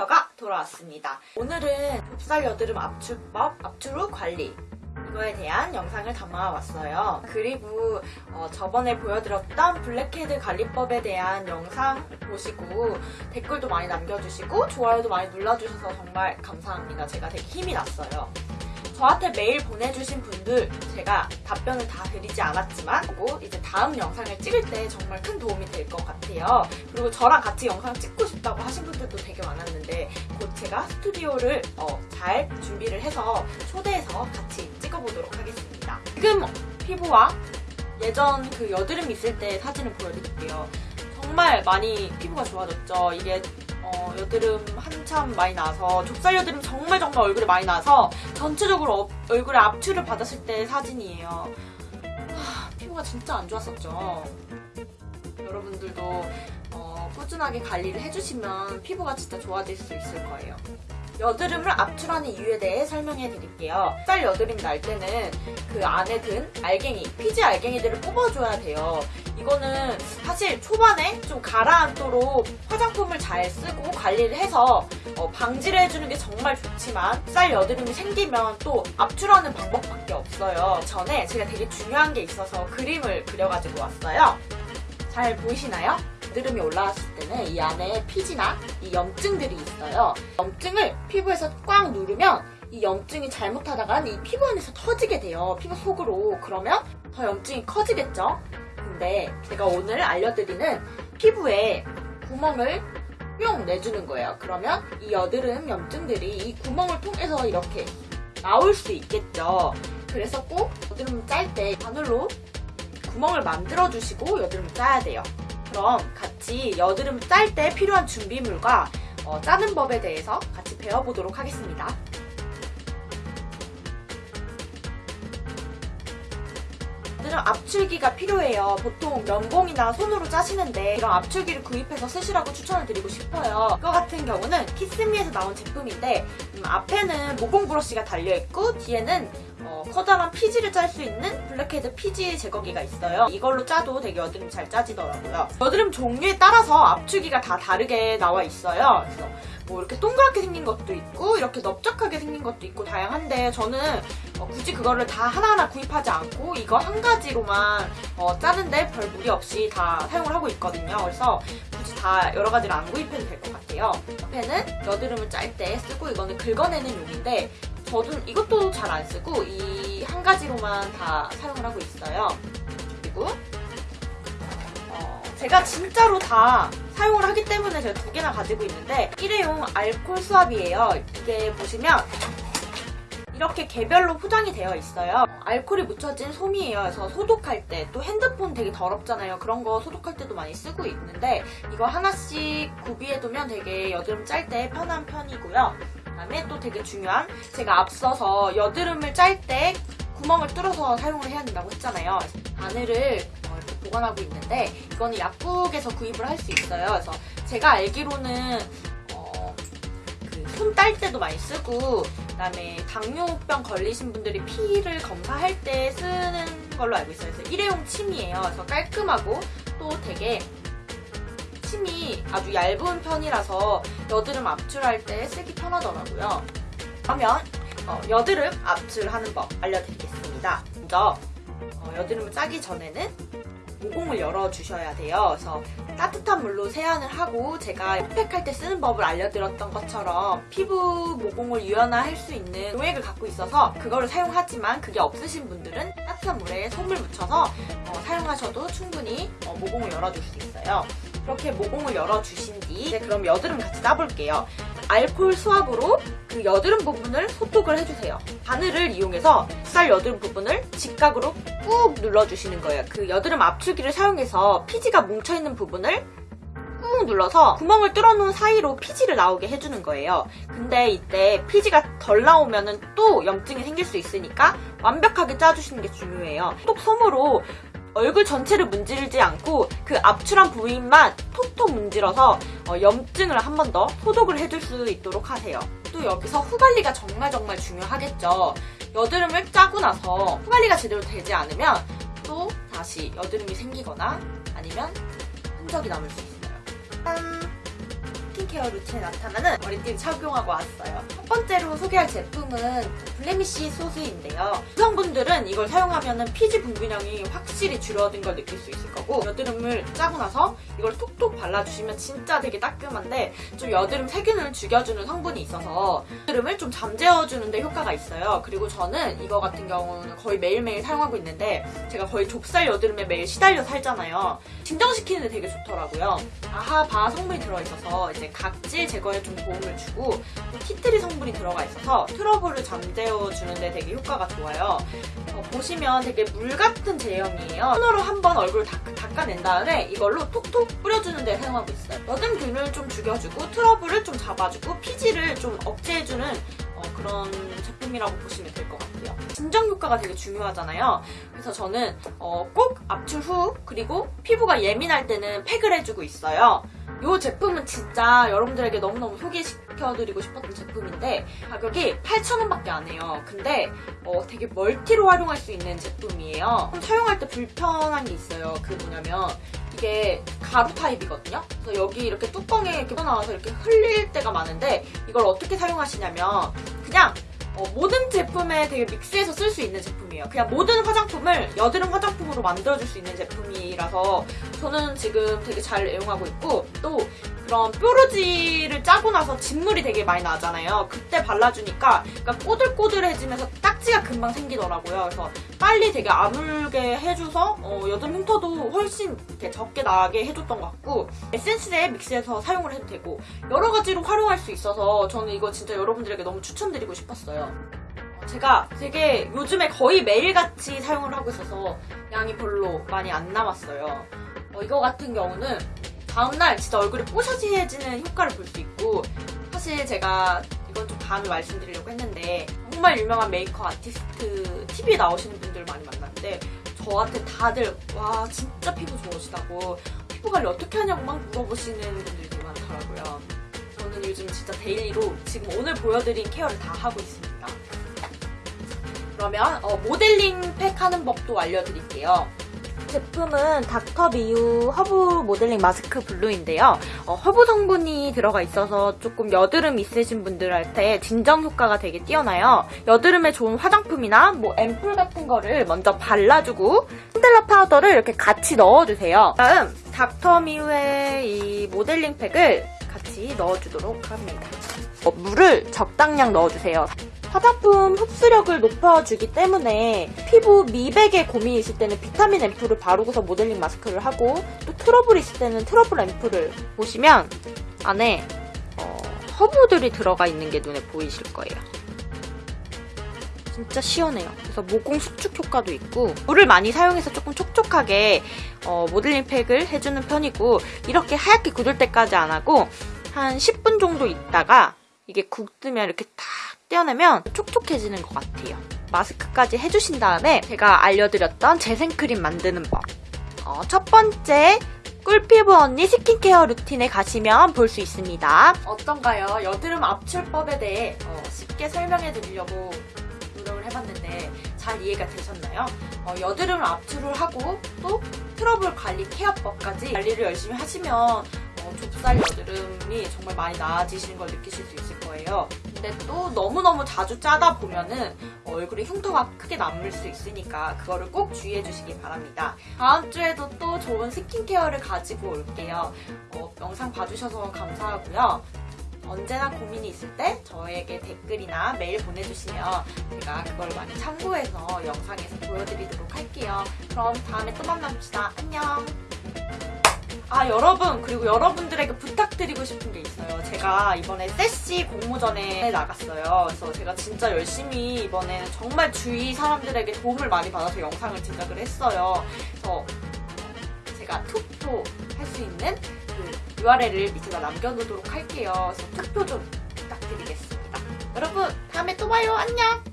스킨케어가 돌아왔습니다. 오늘은 좁쌀 여드름 압출법, 압출 후 관리 이거에 대한 영상을 담아왔어요. 그리고 어, 저번에 보여드렸던 블랙헤드 관리법에 대한 영상 보시고 댓글도 많이 남겨주시고 좋아요도 많이 눌러주셔서 정말 감사합니다. 제가 되게 힘이 났어요. 저한테 메일 보내주신 분들 제가 답변을 다 드리지 않았지만 그리고 이제 다음 영상을 찍을 때 정말 큰 도움이 될 것 같아요. 그리고 저랑 같이 영상 찍고 싶다고 하신 분들도 되게 많았는데 곧 제가 스튜디오를 어, 잘 준비를 해서 초대해서 같이 찍어보도록 하겠습니다. 지금 피부와 예전 그 여드름 있을 때 사진을 보여드릴게요. 정말 많이 피부가 좋아졌죠. 이게 어, 여드름 한참 많이 나서 좁쌀 여드름 정말 정말 얼굴에 많이 나서 전체적으로 어- 얼굴에 압출을 받았을 때 사진이에요. 하, 피부가 진짜 안 좋았었죠. 여러분들도 어, 꾸준하게 관리를 해주시면 피부가 진짜 좋아질 수 있을 거예요. 여드름을 압출하는 이유에 대해 설명해 드릴게요. 쌀 여드름 날 때는 그 안에 든 알갱이, 피지 알갱이들을 뽑아줘야 돼요. 이거는 사실 초반에 좀 가라앉도록 화장품을 잘 쓰고 관리를 해서 어, 방지를 해주는 게 정말 좋지만 쌀 여드름이 생기면 또 압출하는 방법밖에 없어요. 전에 제가 되게 중요한 게 있어서 그림을 그려가지고 왔어요. 잘 보이시나요? 여드름이 올라왔을 때는 이 안에 피지나 이 염증들이 있어요. 염증을 피부에서 꽉 누르면 이 염증이 잘못하다간 이 피부 안에서 터지게 돼요. 피부 속으로. 그러면 더 염증이 커지겠죠? 근데 제가 오늘 알려드리는 피부에 구멍을 뿅 내주는 거예요. 그러면 이 여드름 염증들이 이 구멍을 통해서 이렇게 나올 수 있겠죠. 그래서 꼭 여드름 짤 때 바늘로 구멍을 만들어 주시고 여드름을 짜야 돼요. 그럼 같이 여드름 짤때 필요한 준비물과 어, 짜는 법에 대해서 같이 배워보도록 하겠습니다. 여드름 압출기가 필요해요. 보통 면봉이나 손으로 짜시는데 이런 압출기를 구입해서 쓰시라고 추천을 드리고 싶어요. 이거 같은 경우는 키스미에서 나온 제품인데 음, 앞에는 모공 브러쉬가 달려있고 뒤에는 어, 커다란 피지를 짤 수 있는 블랙헤드 피지 제거기가 있어요. 이걸로 짜도 되게 여드름 잘 짜지더라고요. 여드름 종류에 따라서 압출기가 다 다르게 나와 있어요. 그래서 뭐 이렇게 동그랗게 생긴 것도 있고 이렇게 넓적하게 생긴 것도 있고 다양한데 저는 어, 굳이 그거를 다 하나하나 구입하지 않고 이거 한 가지로만 어, 짜는데 별 무리 없이 다 사용을 하고 있거든요. 그래서 굳이 다 여러 가지를 안 구입해도 될 것 같아요. 옆에는 여드름을 짤 때 쓰고 이거는 긁어내는 용인데 저도 이것도 잘 안 쓰고 이 한 가지로만 다 사용을 하고 있어요. 그리고 어, 제가 진짜로 다 사용을 하기 때문에 제가 두 개나 가지고 있는데 일회용 알콜 수압이에요. 이게 보시면 이렇게 개별로 포장이 되어 있어요. 알콜이 묻혀진 솜이에요. 그래서 소독할 때 또 핸드폰 되게 더럽잖아요. 그런 거 소독할 때도 많이 쓰고 있는데 이거 하나씩 구비해두면 되게 여드름 짤 때 편한 편이고요. 그다음에 또 되게 중요한 제가 앞서서 여드름을 짤 때 구멍을 뚫어서 사용을 해야 된다고 했잖아요. 바늘을 어, 보관하고 있는데 이거는 약국에서 구입을 할 수 있어요. 그래서 제가 알기로는 어, 손딸 때도 많이 쓰고 그다음에 당뇨병 걸리신 분들이 피를 검사할 때 쓰는 걸로 알고 있어요. 그래서 일회용 침이에요. 그래서 깔끔하고 또 되게 침이 아주 얇은 편이라서 여드름 압출할 때 쓰기 편하더라고요. 그러면 어, 여드름 압출하는 법 알려드리겠습니다. 먼저 어, 여드름을 짜기 전에는 모공을 열어주셔야 돼요. 그래서 따뜻한 물로 세안을 하고 제가 흡팩할 때 쓰는 법을 알려드렸던 것처럼 피부 모공을 유연화할 수 있는 용액을 갖고 있어서 그거를 사용하지만 그게 없으신 분들은 따뜻한 물에 솜을 묻혀서 어, 사용하셔도 충분히 어, 모공을 열어줄 수 있어요. 그렇게 모공을 열어주신 뒤 이제 그럼 여드름 같이 짜볼게요. 알콜 수압으로 그 여드름 부분을 소독을 해주세요. 바늘을 이용해서 쌀 여드름 부분을 직각으로 꾹 눌러주시는 거예요. 그 여드름 압출기를 사용해서 피지가 뭉쳐있는 부분을 꾹 눌러서 구멍을 뚫어놓은 사이로 피지를 나오게 해주는 거예요. 근데 이때 피지가 덜 나오면 또 염증이 생길 수 있으니까 완벽하게 짜주시는 게 중요해요. 톡 솜으로 얼굴 전체를 문지르지 않고 그 압출한 부위만 톡톡 문질러서 어, 염증을 한 번 더 소독을 해줄 수 있도록 하세요. 또 여기서 후관리가 정말 정말 중요하겠죠. 여드름을 짜고 나서 후관리가 제대로 되지 않으면 또 다시 여드름이 생기거나 아니면 흔적이 남을 수 있어요. 짠! 스킨케어 루틴에 나타나는 머리띠를 착용하고 왔어요. 첫 번째로 소개할 제품은 블레미쉬 소스인데요. 여성분들은 이걸 사용하면 피지 분비량이 확실히 줄어든 걸 느낄 수 있을 거고 여드름을 짜고 나서 이걸 톡톡 발라주시면 진짜 되게 따끔한데 좀 여드름 세균을 죽여주는 성분이 있어서 여드름을 좀 잠재워주는 데 효과가 있어요. 그리고 저는 이거 같은 경우는 거의 매일매일 사용하고 있는데 제가 거의 좁쌀 여드름에 매일 시달려 살잖아요. 진정시키는 데 되게 좋더라고요. 아하바 성분이 들어있어서 이제 각질 제거에 좀 도움을 주고 티트리 성분이 들어가 있어서 트러블을 잠재워주는 데 되게 효과가 좋아요. 어, 보시면 되게 물 같은 제형이에요. 손으로 한번 얼굴 닦, 닦아낸 다음에 이걸로 톡톡 뿌려주는 데 사용하고 있어요. 여드름균을 좀 죽여주고 트러블을 좀 잡아주고 피지를 좀 억제해주는 어, 그런 제품이라고 보시면 될 것 같아요. 진정 효과가 되게 중요하잖아요. 그래서 저는 어, 꼭 압출 후 그리고 피부가 예민할 때는 팩을 해주고 있어요. 이 제품은 진짜 여러분들에게 너무너무 소개시켜드리고 싶었던 제품인데 가격이 8,000원밖에 안 해요. 근데 어, 되게 멀티로 활용할 수 있는 제품이에요. 좀 사용할 때 불편한 게 있어요. 그 뭐냐면 이게 가루 타입이거든요. 그래서 여기 이렇게 뚜껑에 이렇게 나와서 이렇게 흘릴 때가 많은데 이걸 어떻게 사용하시냐면 그냥 어, 모든 제품에 되게 믹스해서 쓸 수 있는 제품이에요. 그냥 모든 화장품을 여드름 화장품으로 만들어줄 수 있는 제품이라서 저는 지금 되게 잘 애용하고 있고 또 그런 뾰루지를 짜고 나서 진물이 되게 많이 나잖아요. 그때 발라주니까 그러니까 꼬들꼬들해지면서 딱지가 금방 생기더라고요. 그래서 빨리 되게 아물게 해줘서 어, 여드름 흉터도 훨씬 이렇게 적게 나게 해줬던 것 같고 에센스에 믹스해서 사용을 해도 되고 여러 가지로 활용할 수 있어서 저는 이거 진짜 여러분들에게 너무 추천드리고 싶었어요. 제가 되게 요즘에 거의 매일같이 사용을 하고 있어서 양이 별로 많이 안 남았어요. 어, 이거 같은 경우는 다음날 진짜 얼굴이 뽀샤지해지는 효과를 볼 수 있고 사실 제가 이건 좀 다음에 말씀드리려고 했는데 정말 유명한 메이크업 아티스트 TV에 나오시는 분들 많이 만났는데 저한테 다들 와 진짜 피부 좋으시다고 피부 관리 어떻게 하냐고 막 물어보시는 분들이 많더라고요. 저는 요즘 진짜 daily로 지금 오늘 보여드린 케어를 다 하고 있습니다. 그러면 어, 모델링 팩 하는 법도 알려드릴게요. 제품은 닥터미유 허브 모델링 마스크 블루인데요. 어, 허브 성분이 들어가 있어서 조금 여드름 있으신 분들한테 진정 효과가 되게 뛰어나요. 여드름에 좋은 화장품이나 뭐 앰플 같은 거를 먼저 발라주고 핸들러 파우더를 이렇게 같이 넣어주세요. 다음 닥터미유의 이 모델링 팩을 같이 넣어주도록 합니다. 어, 물을 적당량 넣어주세요. 화장품 흡수력을 높여주기 때문에 피부 미백에 고민이 있을 때는 비타민 앰플을 바르고서 모델링 마스크를 하고 또 트러블이 있을 때는 트러블 앰플을 보시면 안에 어, 허브들이 들어가 있는 게 눈에 보이실 거예요. 진짜 시원해요. 그래서 모공 수축 효과도 있고 물을 많이 사용해서 조금 촉촉하게 어, 모델링 팩을 해주는 편이고 이렇게 하얗게 굳을 때까지 안 하고 한 10분 정도 있다가 이게 굳으면 이렇게 탁 떼어내면 촉촉해지는 것 같아요. 마스크까지 해주신 다음에 제가 알려드렸던 재생크림 만드는 법. 어, 첫 번째, 꿀피부 언니 스킨케어 루틴에 가시면 볼 수 있습니다. 어떤가요? 여드름 압출법에 대해 어, 쉽게 설명해 드리려고 노력을 해봤는데 잘 이해가 되셨나요? 어, 여드름을 압출을 하고 또 트러블 관리 케어법까지 관리를 열심히 하시면 어, 좁쌀 여드름이 정말 많이 나아지시는 걸 느끼실 수 있을 거예요. 근데 또 너무너무 자주 짜다 보면은 얼굴에 흉터가 크게 남을 수 있으니까 그거를 꼭 주의해 주시기 바랍니다. 다음 주에도 또 좋은 스킨케어를 가지고 올게요. 어, 영상 봐주셔서 감사하고요. 언제나 고민이 있을 때 저에게 댓글이나 메일 보내주시면 제가 그걸 많이 참고해서 영상에서 보여드리도록 할게요. 그럼 다음에 또 만납시다. 안녕! 아 여러분 그리고 여러분들에게 부탁드리고 싶은 게 있어요. 제가 이번에 세시 공모전에 나갔어요. 그래서 제가 진짜 열심히 이번에는 정말 주위 사람들에게 도움을 많이 받아서 영상을 제작을 했어요. 그래서 제가 투표 할 수 있는 그 URL을 밑에다 남겨놓도록 할게요. 그래서 투표 좀 부탁드리겠습니다. 여러분 다음에 또 봐요. 안녕!